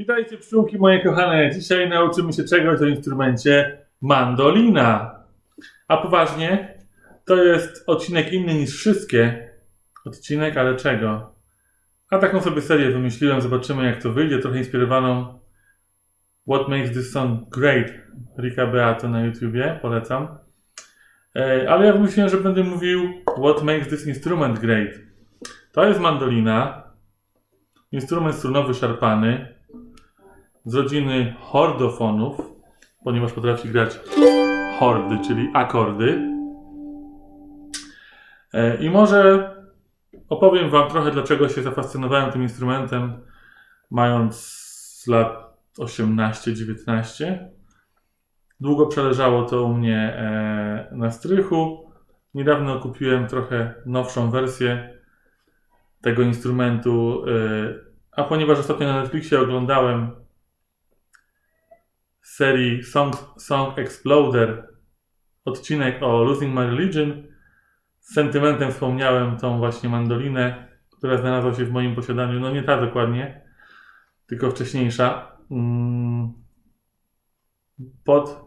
Witajcie pszczółki moje kochane. Dzisiaj nauczymy się czegoś o instrumencie mandolina. A poważnie, to jest odcinek inny niż wszystkie. Odcinek, ale czego? A taką sobie serię wymyśliłem, zobaczymy jak to wyjdzie, trochę inspirowaną What Makes This Song Great Rika Beato na YouTubie, polecam. Ale ja wymyśliłem, że będę mówił What Makes This Instrument Great. To jest mandolina, instrument strunowy szarpany, z rodziny hordofonów, ponieważ potrafi grać hordy, czyli akordy. E, I może opowiem Wam trochę, dlaczego się zafascynowałem tym instrumentem, mając lat 18-19. Długo przeleżało to u mnie e, na strychu. Niedawno kupiłem trochę nowszą wersję tego instrumentu, e, a ponieważ ostatnio na Netflixie oglądałem serii Song, Song Exploder odcinek o Losing My Religion. Z sentymentem wspomniałem tą właśnie mandolinę, która znalazła się w moim posiadaniu. No nie ta dokładnie, tylko wcześniejsza. Mm, Pod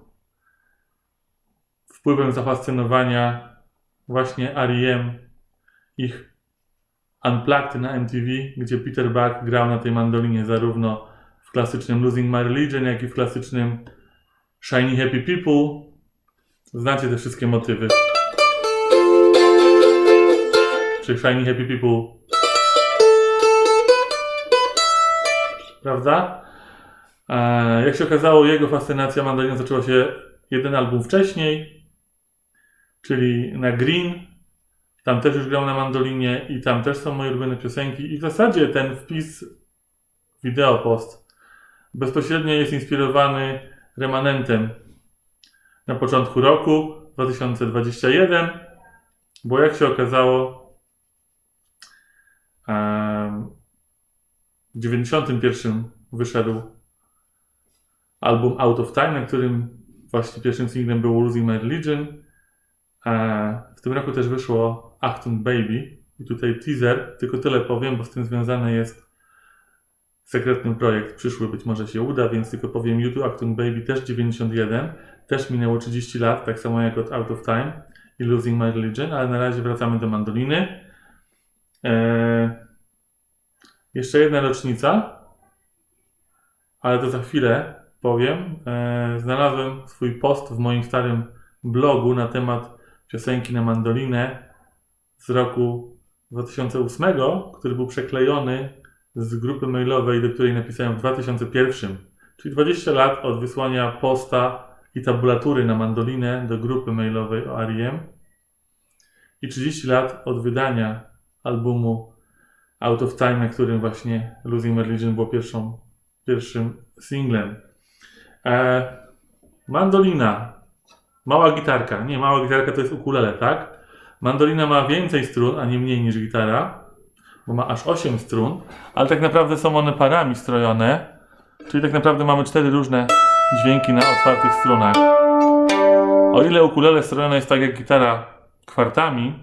wpływem zafascynowania właśnie R.E.M. ich Unplugged na MTV, gdzie Peter Buck grał na tej mandolinie zarówno klasycznym Losing My Religion, jak i w klasycznym Shiny Happy People. Znacie te wszystkie motywy. Czy Shiny Happy People. Prawda? E, jak się okazało, jego fascynacja mandoliną zaczęła się jeden album wcześniej, czyli na Green. Tam też już grał na mandolinie i tam też są moje ulubione piosenki. I w zasadzie ten wpis, wideo post, bezpośrednio jest inspirowany remanentem na początku roku 2021, bo jak się okazało, w 91 wyszedł album Out of Time, na którym właśnie pierwszym singlem był Losing My Religion. W tym roku też wyszło Achtung Baby i tutaj teaser, tylko tyle powiem, bo z tym związany jest sekretny projekt przyszły, być może się uda, więc tylko powiem YouTube Achtung Baby też 91, też minęło 30 lat, tak samo jak od Out of Time i Losing My Religion, ale na razie wracamy do mandoliny. E, jeszcze jedna rocznica, ale to za chwilę powiem. E, znalazłem swój post w moim starym blogu na temat piosenki na mandolinę z roku 2008, który był przeklejony z grupy mailowej, do której napisałem w 2001, czyli 20 lat od wysłania posta i tabulatury na mandolinę do grupy mailowej o R.E.M. i 30 lat od wydania albumu Out of Time, na którym właśnie Losing Religion było pierwszą, pierwszym singlem. E, mandolina. Mała gitarka. Nie, mała gitarka to jest ukulele, tak? Mandolina ma więcej strun, a nie mniej niż gitara, bo ma aż 8 strun, ale tak naprawdę są one parami strojone, czyli tak naprawdę mamy cztery różne dźwięki na otwartych strunach. O ile ukulele strojone jest tak jak gitara kwartami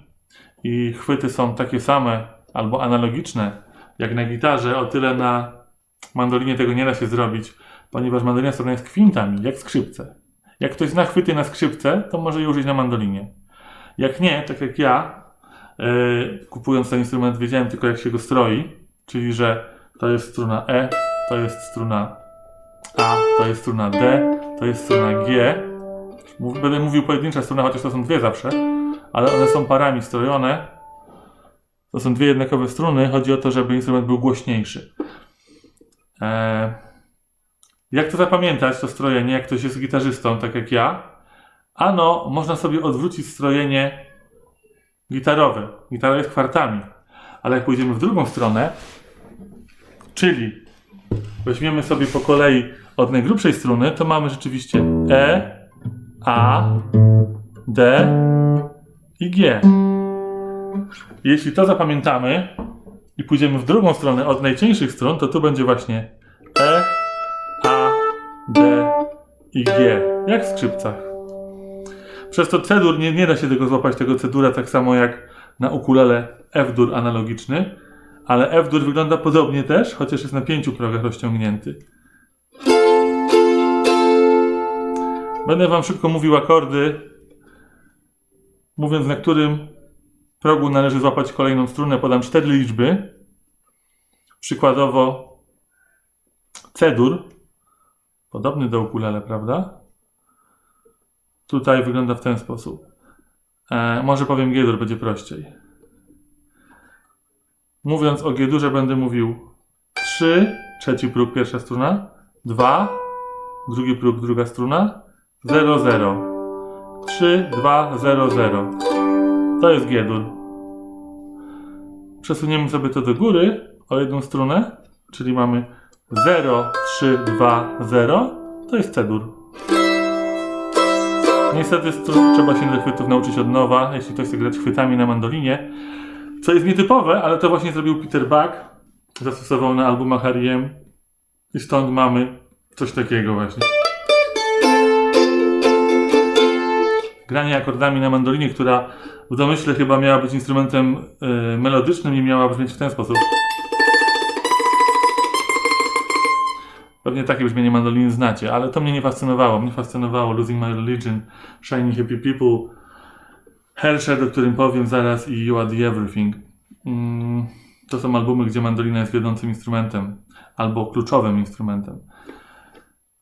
i chwyty są takie same albo analogiczne jak na gitarze, o tyle na mandolinie tego nie da się zrobić, ponieważ mandolina strojona jest kwintami, jak skrzypce. Jak ktoś zna chwyty na skrzypce, to może je użyć na mandolinie. Jak nie, tak jak ja, kupując ten instrument, wiedziałem tylko jak się go stroi, czyli że to jest struna E, to jest struna A, to jest struna D, to jest struna G. Będę mówił pojedyncza struna, chociaż to są dwie zawsze, ale one są parami strojone. To są dwie jednakowe struny. Chodzi o to, żeby instrument był głośniejszy. Eee, jak to zapamiętać, to strojenie, jak ktoś jest gitarzystą, tak jak ja? Ano, można sobie odwrócić strojenie gitarowe. Gitara jest kwartami. Ale jak pójdziemy w drugą stronę, czyli weźmiemy sobie po kolei od najgrubszej struny, to mamy rzeczywiście E, A, D i G. Jeśli to zapamiętamy i pójdziemy w drugą stronę od najcieńszych strun, to tu będzie właśnie E, A, D i G. Jak w skrzypcach. Przez to cedur, nie, nie da się tego złapać, tego cedura, tak samo jak na ukulele F-dur analogiczny, ale F-dur wygląda podobnie też, chociaż jest na pięciu progach rozciągnięty. Będę Wam szybko mówił akordy, mówiąc na którym progu należy złapać kolejną strunę. Podam cztery liczby. Przykładowo C-dur, podobny do ukulele, prawda? Tutaj wygląda w ten sposób. E, może powiem G-dur, będzie prościej. Mówiąc o G-durze będę mówił 3, trzeci próg, pierwsza struna, 2, drugi próg, druga struna, 0, 0. 3, 2, 0, 0. To jest G-dur. Przesuniemy sobie to do góry o jedną strunę, czyli mamy 0, 3, 2, 0. To jest C-dur. Niestety trzeba się chwytów nauczyć od nowa, jeśli ktoś chce grać chwytami na mandolinie. Co jest nietypowe, ale to właśnie zrobił Peter Buck. Zastosował na albumach R.E.M. I stąd mamy coś takiego właśnie. Granie akordami na mandolinie, która w domyśle chyba miała być instrumentem y, melodycznym i miała brzmieć w ten sposób. Pewnie takie brzmienie mandoliny znacie, ale to mnie nie fascynowało. Mnie fascynowało Losing My Religion, Shiny Happy People, Hershey, o którym powiem zaraz i You Are The Everything. Mm, to są albumy, gdzie mandolina jest wiodącym instrumentem albo kluczowym instrumentem.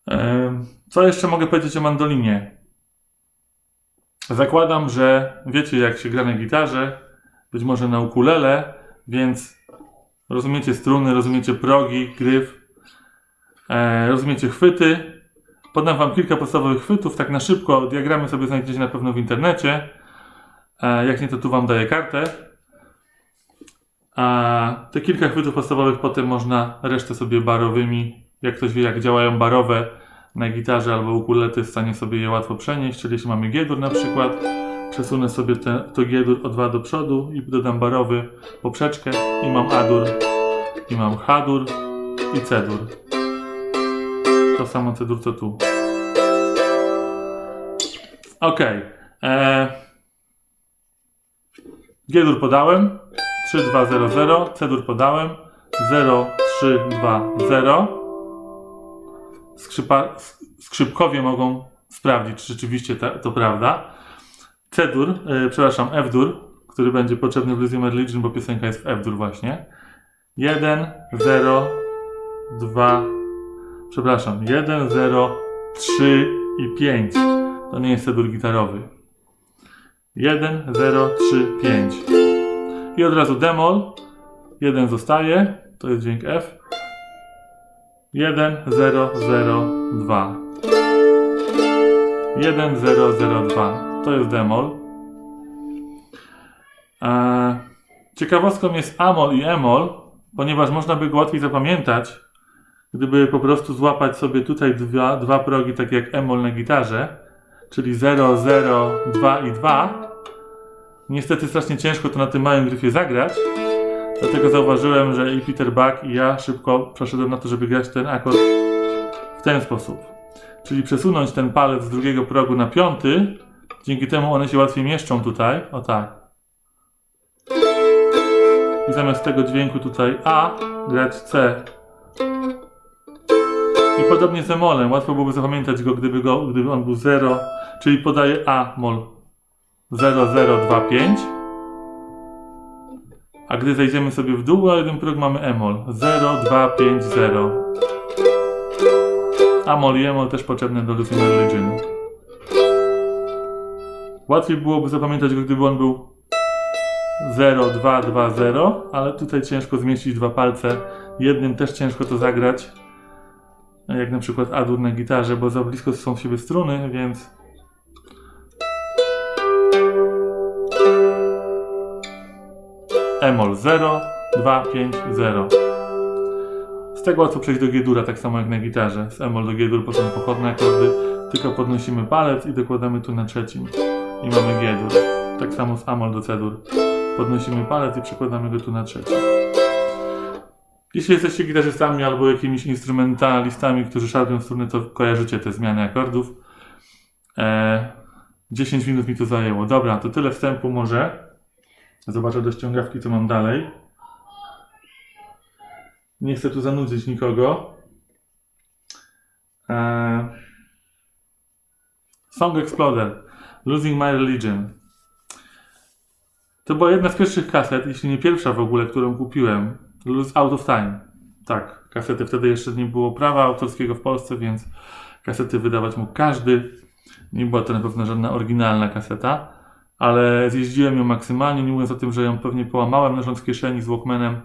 Em, Co jeszcze mogę powiedzieć o mandolinie? Zakładam, że wiecie jak się gra na gitarze, być może na ukulele, więc rozumiecie struny, rozumiecie progi, gryf, e, rozumiecie chwyty. Podam wam kilka podstawowych chwytów, tak na szybko. Diagramy sobie znajdziecie na pewno w internecie. E, jak nie, to tu wam daję kartę. A te kilka chwytów podstawowych potem można resztę sobie barowymi, jak ktoś wie jak działają barowe na gitarze albo jest w stanie sobie je łatwo przenieść, czyli jeśli mamy G-dur na przykład, przesunę sobie te, to G-dur o dwa do przodu i dodam barowy poprzeczkę i mam A-dur, i mam H-dur i C-dur. To samo C-dur co tu. Ok. Eee, G-dur podałem. 3, 2, 0, 0. C-dur podałem. 0, 3, 2, 0. Skrzypa, sk- skrzypkowie mogą sprawdzić, czy rzeczywiście ta, to prawda. C-dur, yy, przepraszam, F-dur, który będzie potrzebny w Lysium Religion, bo piosenka jest w F-dur właśnie. 1, 0, 2, przepraszam, 1, 0, 3 i 5. To nie jest C-dur gitarowy. 1, 0, 3, 5. I od razu demol. 1 zostaje, to jest dźwięk F. 1, 0, 0, 2. 1, 0, 0, 2. To jest demol. Eee, ciekawostką jest amol i emol, ponieważ można by go łatwiej zapamiętać, gdyby po prostu złapać sobie tutaj dwa, dwa progi, tak jak emol na gitarze, czyli 0, 0, 2 i 2. Niestety strasznie ciężko to na tym małym gryfie zagrać, dlatego zauważyłem, że i Peter Buck i ja szybko przeszedłem na to, żeby grać ten akord w ten sposób. Czyli przesunąć ten palec z drugiego progu na piąty, dzięki temu one się łatwiej mieszczą tutaj, o tak. I zamiast tego dźwięku tutaj A, grać C. I podobnie z emolem, łatwo byłoby zapamiętać go, gdyby, go, gdyby on był 0, czyli podaję A mol 0025. A gdy zejdziemy sobie w dół, a jeden próg mamy emol 0250. Amol i emol też potrzebne do Losing Religion. Łatwiej byłoby zapamiętać go, gdyby on był 0220, ale tutaj ciężko zmieścić dwa palce. Jednym też ciężko to zagrać. Jak na przykład A-dur na gitarze, bo za blisko są w siebie struny, więc Emol 0, 2, 5, 0. Z tego łatwo przejść do G-dura, tak samo jak na gitarze. Z Emol do G-dur potem pochodne akordy, tylko podnosimy palec i dokładamy tu na trzecim. I mamy G-dur. Tak samo z Amol do C-dur. Podnosimy palec i przekładamy go tu na trzecim. Jeśli jesteście gitarzystami albo jakimiś instrumentalistami, którzy szarpią struny, to kojarzycie te zmiany akordów. Eee, 10 minut mi to zajęło. Dobra, to tyle wstępu może. Zobaczę do ściągawki, co mam dalej. Nie chcę tu zanudzić nikogo. Eee, Song Exploder. Losing My Religion. To była jedna z pierwszych kaset, jeśli nie pierwsza w ogóle, którą kupiłem. Lose Out of Time. Tak, kasety wtedy jeszcze nie było prawa autorskiego w Polsce, więc kasety wydawać mógł każdy. Nie była to na pewno żadna oryginalna kaseta, ale zjeździłem ją maksymalnie, nie mówiąc o tym, że ją pewnie połamałem leżąc w kieszeni z Walkmanem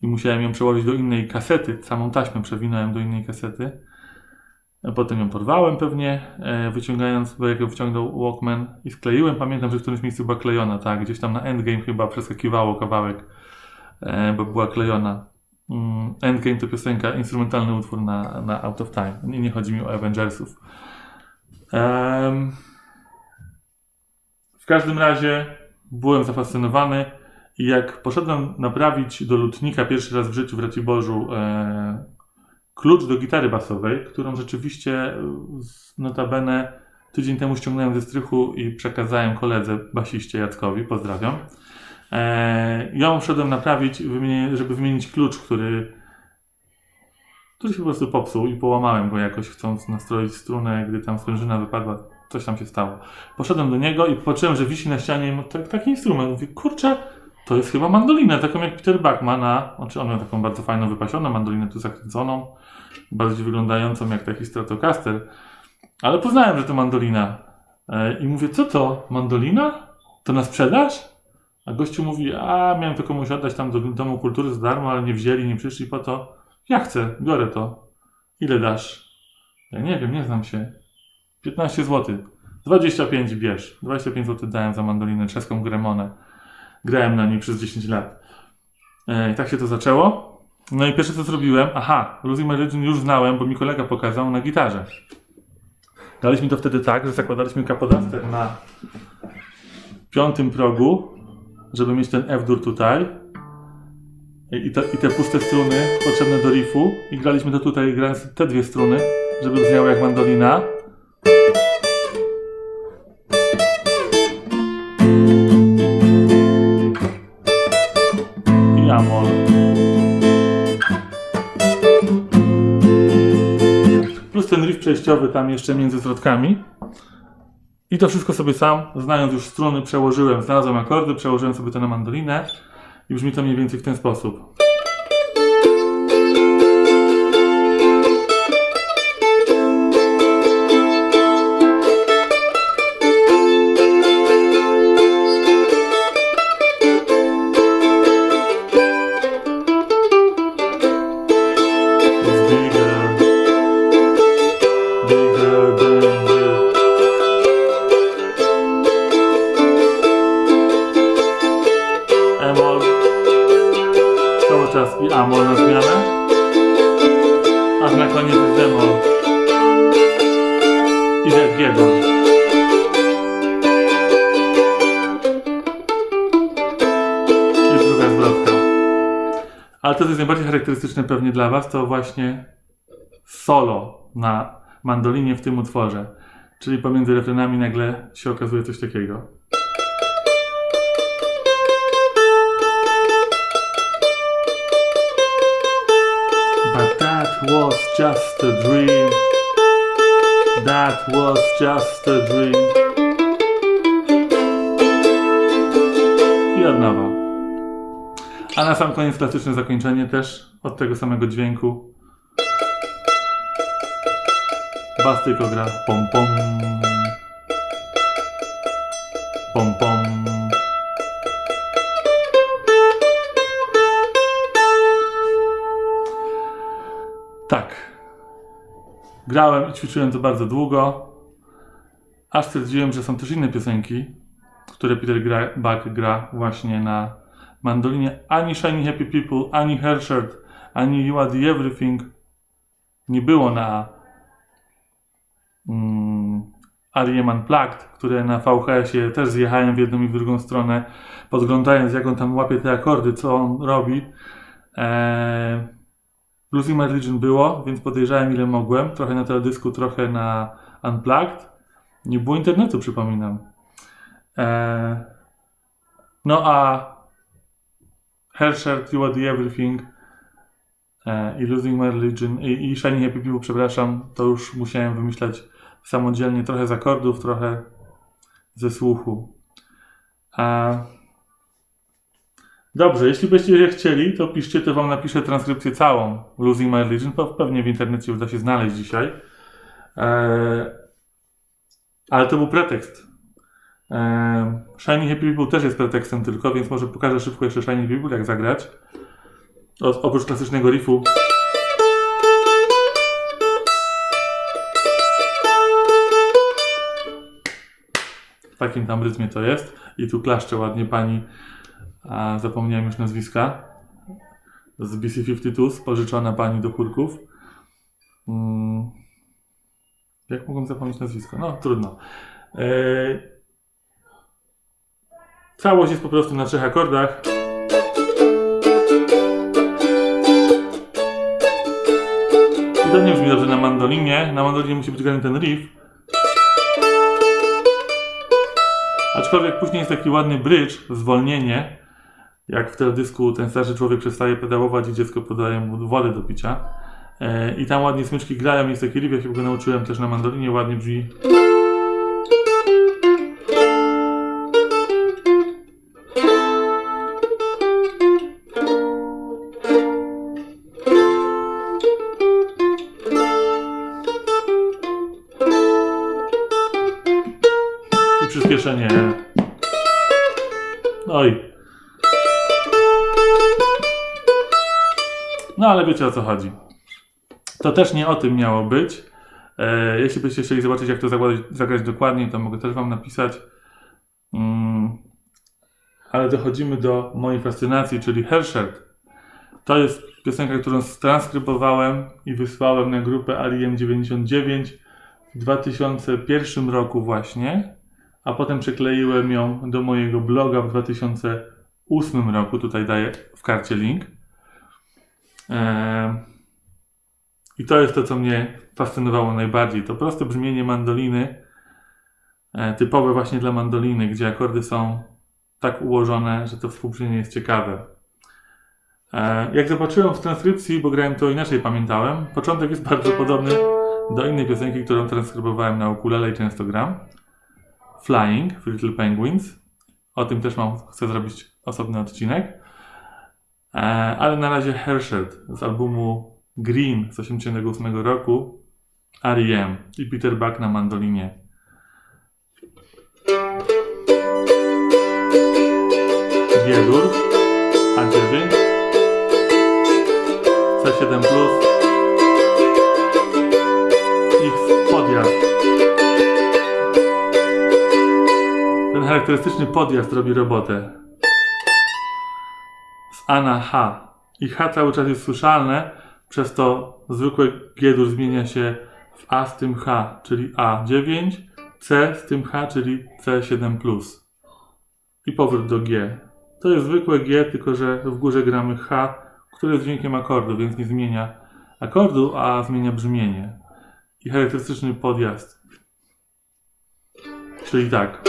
i musiałem ją przełożyć do innej kasety. Samą taśmę przewinąłem do innej kasety. Potem ją porwałem pewnie, e, wyciągając, bo jak ją wciągnął Walkman i skleiłem, pamiętam, że w którymś miejscu była klejona, tak, gdzieś tam na Endgame chyba przeskakiwało kawałek, bo była klejona. Mm, Endgame to piosenka, instrumentalny utwór na, na Out of Time. Nie, nie chodzi mi o Avengersów. Em, w każdym razie byłem zafascynowany i jak poszedłem naprawić do lutnika pierwszy raz w życiu w Raciborzu e, klucz do gitary basowej, którą rzeczywiście e, notabene tydzień temu ściągnąłem ze strychu i przekazałem koledze basiście Jackowi, pozdrawiam. E, ją szedłem naprawić, żeby wymienić klucz, który, który się po prostu popsuł i połamałem go jakoś, chcąc nastroić strunę, gdy tam sprężyna wypadła, coś tam się stało. Poszedłem do niego i patrzyłem, że wisi na ścianie tak, taki instrument. Mówię, kurczę, to jest chyba mandolina, taką jak Peter Buck ma na, znaczy on miał taką bardzo fajną, wypasioną mandolinę tu zakręconą, bardziej wyglądającą jak taki Stratocaster, ale poznałem, że to mandolina. E, I mówię, co to, mandolina? To na sprzedaż? A gościu mówi, a miałem to komuś oddać tam do Domu Kultury za darmo, ale nie wzięli, nie przyszli po to. Ja chcę, biorę to. Ile dasz? Ja nie wiem, nie znam się. 15 zł. 25 bierz. 25 zł dałem za mandolinę czeską Gremonę. Grałem na niej przez 10 lat. E, I tak się to zaczęło. No i pierwsze co zrobiłem, aha, Losing My Religion już znałem, bo mi kolega pokazał na gitarze. Daliśmy to wtedy tak, że zakładaliśmy kapodaster na piątym progu, żeby mieć ten F-dur tutaj. I te, I te puste struny potrzebne do riffu. I graliśmy to tutaj, grając te dwie struny, żeby brzmiało jak mandolina. I amol. Plus ten riff przejściowy tam jeszcze między zwrotkami. I to wszystko sobie sam, znając już struny, przełożyłem, znalazłem akordy, przełożyłem sobie to na mandolinę i brzmi to mniej więcej w ten sposób. Najbardziej charakterystyczne pewnie dla Was, to właśnie solo na mandolinie w tym utworze. Czyli pomiędzy refrenami nagle się okazuje coś takiego. But that was just a dream. That was just a dream. I od nowa. A na sam koniec klasyczne zakończenie też od tego samego dźwięku. Bas tylko gra pom pom. Pom pom. Tak. Grałem i ćwiczyłem to bardzo długo. Aż stwierdziłem, że są też inne piosenki, które Peter Buck gra właśnie na mandolinie. Ani Shiny Happy People, ani Hersherd, ani You Are The Everything nie było na mm, Unplugged, które na VHS-ie też zjechałem w jedną i w drugą stronę, podglądając jak on tam łapie te akordy, co on robi. Eee, Losing My Religion było, więc podejrzałem ile mogłem. Trochę na teledysku, trochę na Unplugged. Nie było internetu, przypominam. Eee, no a Hersherd, You Are The Everything e, i Losing My Religion i, i Shiny Happy People, przepraszam, to już musiałem wymyślać samodzielnie, trochę z akordów, trochę ze słuchu. A... Dobrze, jeśli byście chcieli, to piszcie, to wam napiszę transkrypcję całą Losing My Religion. Pe- Pewnie w internecie uda się znaleźć dzisiaj. Eee, ale to był pretekst. Eee, Shiny Happy People też jest pretekstem tylko, więc może pokażę szybko jeszcze Shiny Happy People, jak zagrać. O, oprócz klasycznego riffu. W takim tam rytmie to jest. I tu klaszcze ładnie pani, a zapomniałem już nazwiska, z BC52, pożyczona pani do chórków. Mm. Jak mogłem zapomnieć nazwisko? No, trudno. Eee, Całość jest po prostu na trzech akordach. I to nie brzmi dobrze na mandolinie. Na mandolinie musi być grany ten riff. Aczkolwiek później jest taki ładny bridge, zwolnienie. Jak w teledysku ten starszy człowiek przestaje pedałować i dziecko podaje mu wodę do picia. E, I tam ładnie smyczki grają, jest taki riff, ja się go nauczyłem też na mandolinie, ładnie brzmi. Wiecie o co chodzi. To też nie o tym miało być. E, jeśli byście chcieli zobaczyć, jak to zagrać, zagrać dokładnie, to mogę też Wam napisać. Mm. Ale dochodzimy do mojej fascynacji, czyli Hersherd. To jest piosenka, którą transkrybowałem i wysłałem na grupę Alien 99 w 2001 roku właśnie, a potem przykleiłem ją do mojego bloga w 2008 roku. Tutaj daję w karcie link. Eee, I to jest to, co mnie fascynowało najbardziej. To proste brzmienie mandoliny, e, typowe właśnie dla mandoliny, gdzie akordy są tak ułożone, że to współbrzmienie jest ciekawe. E, Jak zobaczyłem w transkrypcji, bo grałem to inaczej, pamiętałem, początek jest bardzo podobny do innej piosenki, którą transkrybowałem na ukulele i często gram. Flying, w Little Penguins. O tym też mam, chcę zrobić osobny odcinek. E, ale na razie Hersherd z albumu Green z 1988 roku, R.E.M. i Peter Buck na mandolinie. G-dur, A9, C7+, X podjazd. Ten charakterystyczny podjazd robi robotę. A na H. I H cały czas jest słyszalne, przez to zwykłe G-dur zmienia się w A z tym H, czyli A9, C z tym H, czyli C7+. I powrót do G. To jest zwykłe G, tylko że w górze gramy H, które jest dźwiękiem akordu, więc nie zmienia akordu, a zmienia brzmienie. I charakterystyczny podjazd. Czyli tak.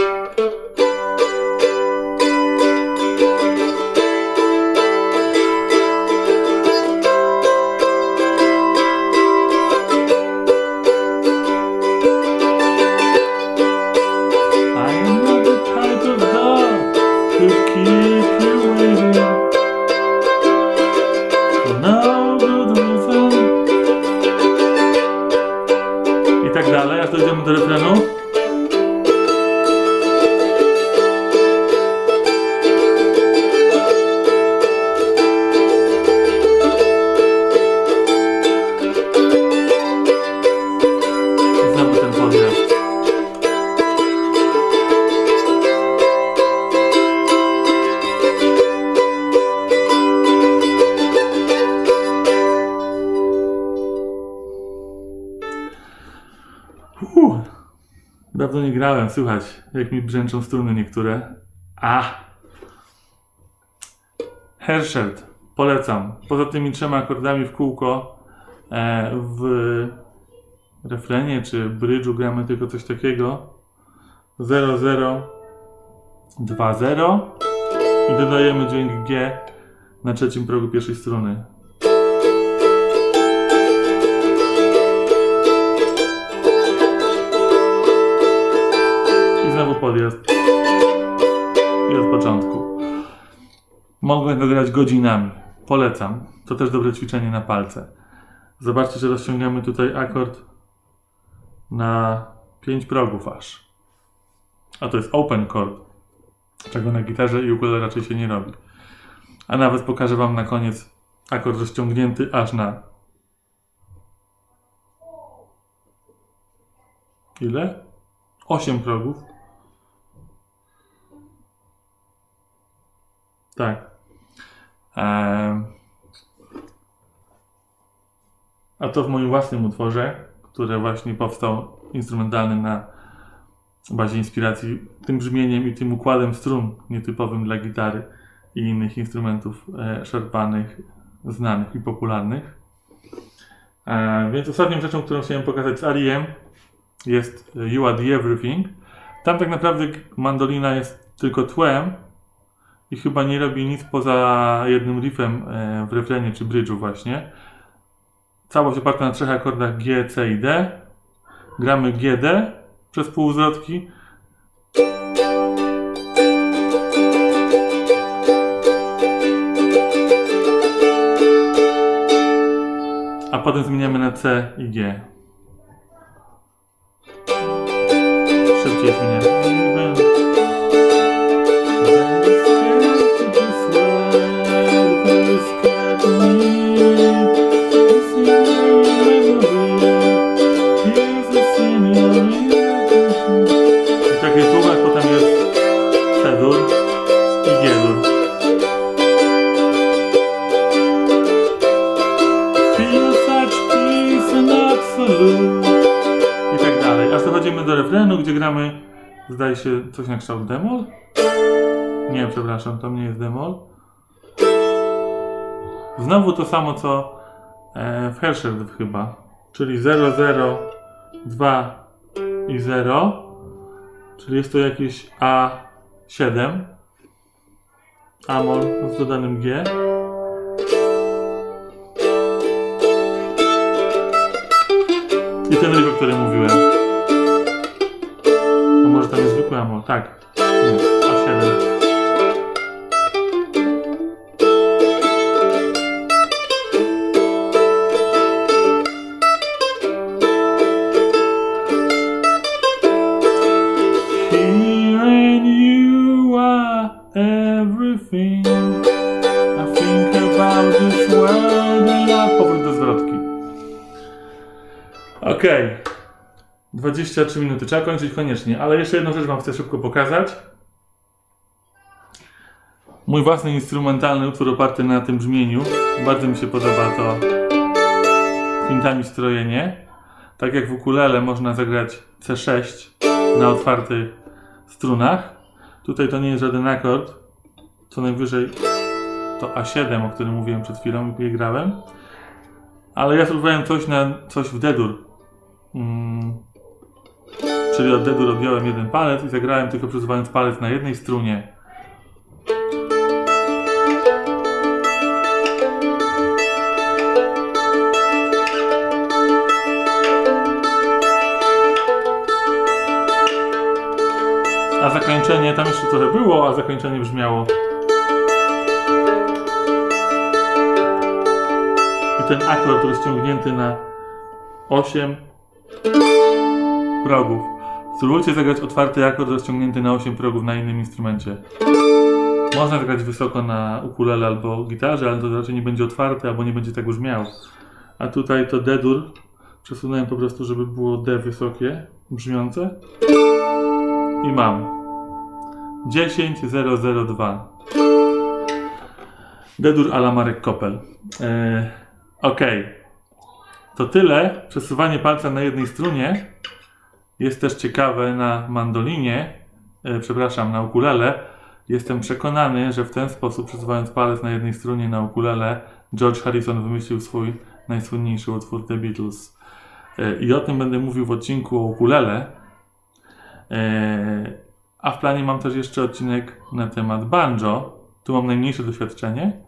Dawno nie grałem, słychać jak mi brzęczą struny niektóre. A! Herschelt, polecam. Poza tymi trzema akordami w kółko e, w refrenie czy brydżu gramy tylko coś takiego. 0, 0, 2, 0 i dodajemy dźwięk G na trzecim progu pierwszej struny. znowu podjazd. I od początku. Mogę to grać godzinami. Polecam. To też dobre ćwiczenie na palce. Zobaczcie, że rozciągamy tutaj akord na 5 progów aż. A to jest open chord, czego na gitarze i ukulele raczej się nie robi. A nawet pokażę Wam na koniec akord rozciągnięty aż na ile? 8 progów. Tak. Em, A to w moim własnym utworze, który właśnie powstał instrumentalny na bazie inspiracji tym brzmieniem i tym układem strun nietypowym dla gitary i innych instrumentów e, szarpanych, znanych i popularnych. E, więc ostatnią rzeczą, którą chciałem pokazać z R.E.M. jest You Are The Everything. Tam tak naprawdę mandolina jest tylko tłem i chyba nie robi nic poza jednym riffem e, w refrenie czy bridge'u właśnie. Całość oparta na trzech akordach G, C i D. Gramy GD przez półzwrotki. A potem zmieniamy na C i G. Szybciej zmieniamy. I tak dalej. Aż dochodzimy do refrenu, gdzie gramy, zdaje się, coś na kształt demol? Nie, przepraszam, to nie jest demol. Znowu to samo co e, w Herschel chyba, czyli 0, 0, 2 i 0, czyli jest to jakieś A7, Amol z dodanym G. I ten riff, o którym mówiłem. A może tam jest zwykły Amol? Tak. Nie, A7. Okej. 23 minuty. Trzeba kończyć koniecznie, ale jeszcze jedną rzecz Wam chcę szybko pokazać. Mój własny instrumentalny utwór oparty na tym brzmieniu. Bardzo mi się podoba to kwintami strojenie. Tak jak w ukulele można zagrać C6 na otwartych strunach. Tutaj to nie jest żaden akord. Co najwyżej to A7, o którym mówiłem przed chwilą i grałem. Ale ja spróbowałem coś na coś w D-dur. Mm. Czyli od D-dur odjąłem jeden palec i zagrałem tylko przesuwając palec na jednej strunie. A zakończenie, tam jeszcze trochę było, a zakończenie brzmiało. I ten akord rozciągnięty na 8 progów. Spróbujcie zagrać otwarty akord rozciągnięty na 8 progów na innym instrumencie. Można zagrać wysoko na ukulele albo gitarze, ale to raczej nie będzie otwarte albo nie będzie tak brzmiało. A tutaj to D-dur przesunąłem po prostu, żeby było D wysokie, brzmiące. I mam 10002. Dedur ala Marek Kopel. E, ok. To tyle. Przesuwanie palca na jednej strunie jest też ciekawe na mandolinie, e, przepraszam, na ukulele. Jestem przekonany, że w ten sposób, przesuwając palec na jednej strunie na ukulele, George Harrison wymyślił swój najsłynniejszy utwór The Beatles. E, I o tym będę mówił w odcinku o ukulele. E, a w planie mam też jeszcze odcinek na temat banjo. Tu mam najmniejsze doświadczenie.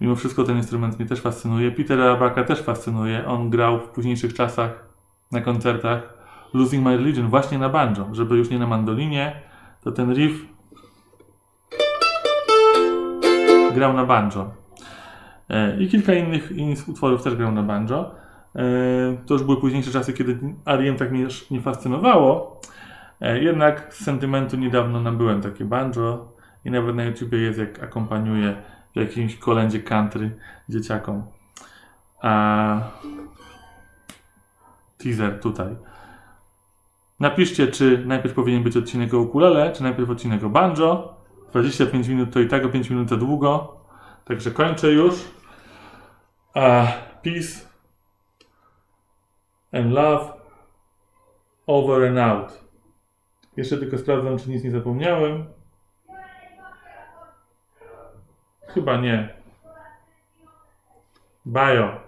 Mimo wszystko ten instrument mnie też fascynuje. Petera Abaka też fascynuje. On grał w późniejszych czasach na koncertach Losing My Religion właśnie na banjo, żeby już nie na mandolinie. To ten riff grał na banjo. E, I kilka innych, innych utworów też grał na banjo. E, To już były późniejsze czasy, kiedy R.E.M. tak mnie nie fascynowało. E, Jednak z sentymentu niedawno nabyłem takie banjo i nawet na YouTubie jest jak akompaniuje w jakimś kolędzie country dzieciakom. A teaser tutaj. Napiszcie, czy najpierw powinien być odcinek o ukulele, czy najpierw odcinek o banjo. 25 minut to i tak o 5 minut za długo. Także kończę już. A peace and love over and out. Jeszcze tylko sprawdzam, czy nic nie zapomniałem. Chyba nie. Bajo.